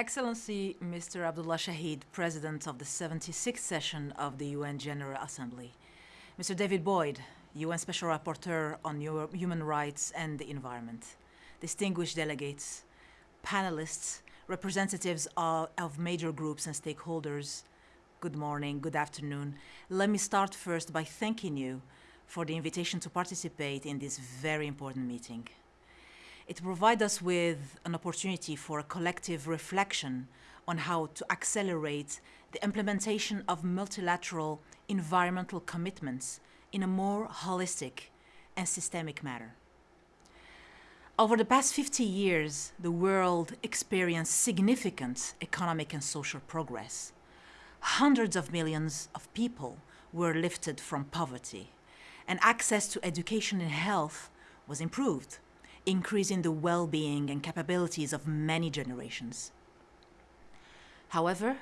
Excellency Mr. Abdulla Shahid, President of the 76th session of the UN General Assembly. Mr. David Boyd, UN Special Rapporteur on Human Rights and the Environment. Distinguished delegates, panelists, representatives of, of major groups and stakeholders, good morning, good afternoon. Let me start first by thanking you for the invitation to participate in this very important meeting. It provides us with an opportunity for a collective reflection on how to accelerate the implementation of multilateral environmental commitments in a more holistic and systemic manner. Over the past 50 years, the world experienced significant economic and social progress. Hundreds of millions of people were lifted from poverty, and access to education and health was improved increasing the well-being and capabilities of many generations. However,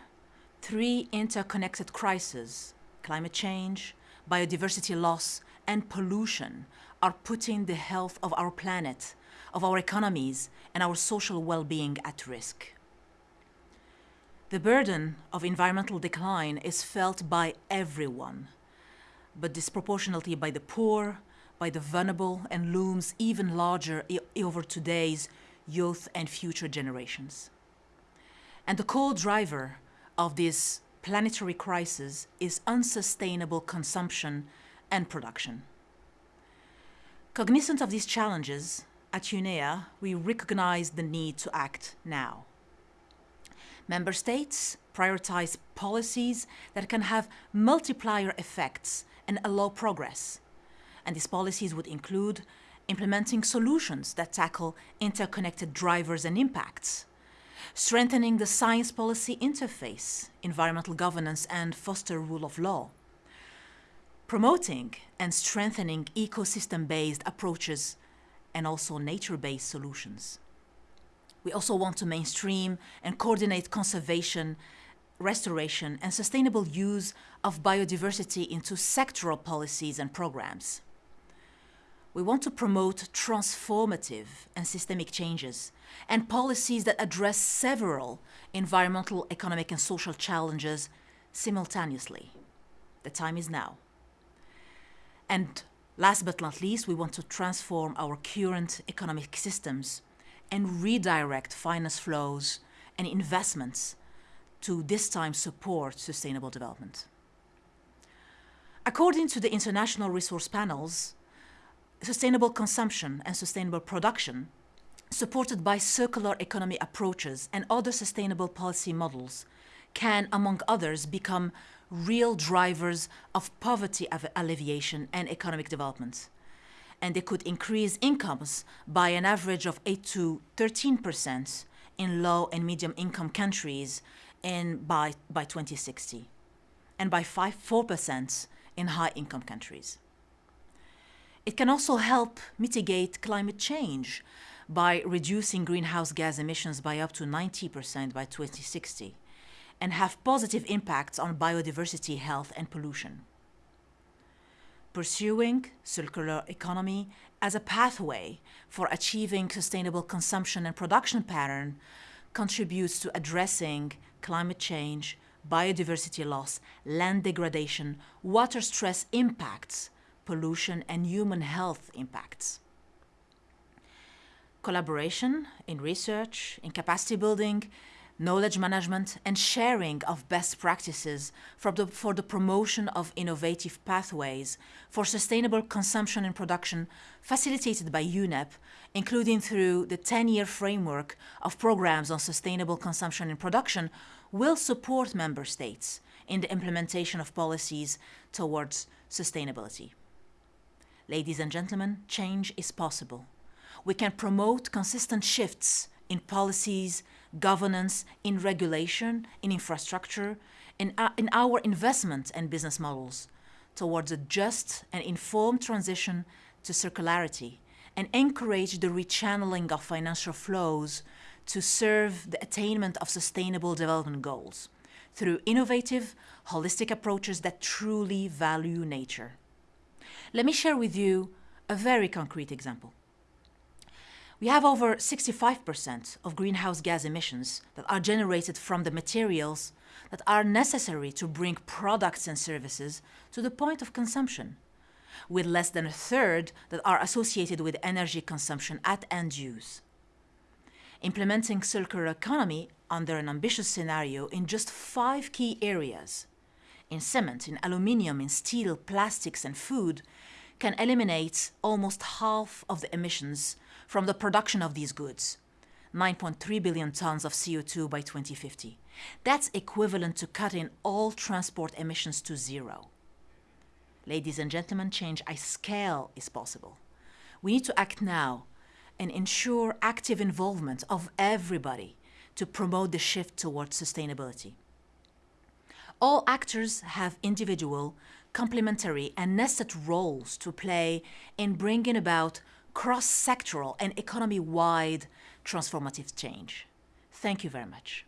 three interconnected crises, climate change, biodiversity loss, and pollution are putting the health of our planet, of our economies, and our social well-being at risk. The burden of environmental decline is felt by everyone, but disproportionately by the poor, by the vulnerable and looms even larger over today's youth and future generations. And the core driver of this planetary crisis is unsustainable consumption and production. Cognizant of these challenges, at UNEA, we recognize the need to act now. Member states prioritize policies that can have multiplier effects and allow progress, and these policies would include implementing solutions that tackle interconnected drivers and impacts, strengthening the science policy interface, environmental governance, and foster rule of law, promoting and strengthening ecosystem-based approaches and also nature-based solutions. We also want to mainstream and coordinate conservation restoration and sustainable use of biodiversity into sectoral policies and programs. We want to promote transformative and systemic changes and policies that address several environmental, economic and social challenges simultaneously. The time is now. And last but not least, we want to transform our current economic systems and redirect finance flows and investments to this time support sustainable development. According to the international resource panels, sustainable consumption and sustainable production, supported by circular economy approaches and other sustainable policy models, can, among others, become real drivers of poverty alleviation and economic development. And they could increase incomes by an average of 8 to 13% in low and medium income countries in, by, by 2060, and by 5, 4% in high income countries. It can also help mitigate climate change by reducing greenhouse gas emissions by up to 90% by 2060 and have positive impacts on biodiversity, health and pollution. Pursuing circular economy as a pathway for achieving sustainable consumption and production pattern contributes to addressing climate change, biodiversity loss, land degradation, water stress impacts, pollution, and human health impacts. Collaboration in research, in capacity building, knowledge management, and sharing of best practices for the, for the promotion of innovative pathways for sustainable consumption and production facilitated by UNEP, including through the 10-year framework of programs on sustainable consumption and production, will support member states in the implementation of policies towards sustainability. Ladies and gentlemen, change is possible. We can promote consistent shifts in policies, governance, in regulation, in infrastructure, in, in our investment and business models towards a just and informed transition to circularity and encourage the rechanneling of financial flows to serve the attainment of sustainable development goals through innovative, holistic approaches that truly value nature. Let me share with you a very concrete example. We have over 65% of greenhouse gas emissions that are generated from the materials that are necessary to bring products and services to the point of consumption, with less than a third that are associated with energy consumption at end use. Implementing circular economy under an ambitious scenario in just five key areas in cement, in aluminium, in steel, plastics, and food can eliminate almost half of the emissions from the production of these goods 9.3 billion tons of CO2 by 2050. That's equivalent to cutting all transport emissions to zero. Ladies and gentlemen, change at scale is possible. We need to act now and ensure active involvement of everybody to promote the shift towards sustainability. All actors have individual, complementary and nested roles to play in bringing about cross-sectoral and economy-wide transformative change. Thank you very much.